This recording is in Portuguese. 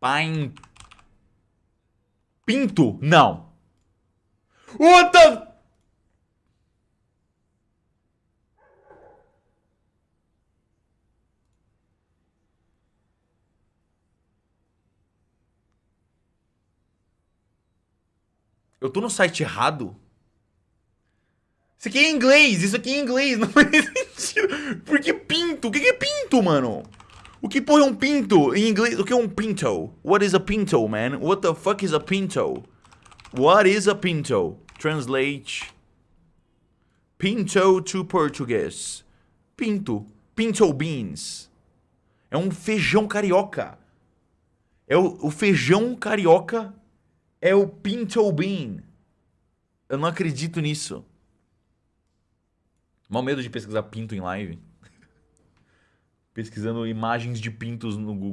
Pine... Pinto? Não. What the... Eu tô no site errado? Isso aqui é inglês, isso aqui é inglês, não faz sentido. Por que pinto? O que é pinto, mano? O que porra é um pinto em inglês? O que é um pinto? What is a pinto, man? What the fuck is a pinto? What is a pinto? Translate. Pinto to Portuguese. Pinto. Pinto beans. É um feijão carioca. É o, o feijão carioca é o pinto bean. Eu não acredito nisso. Mal medo de pesquisar pinto em live. Pesquisando imagens de pintos no Google.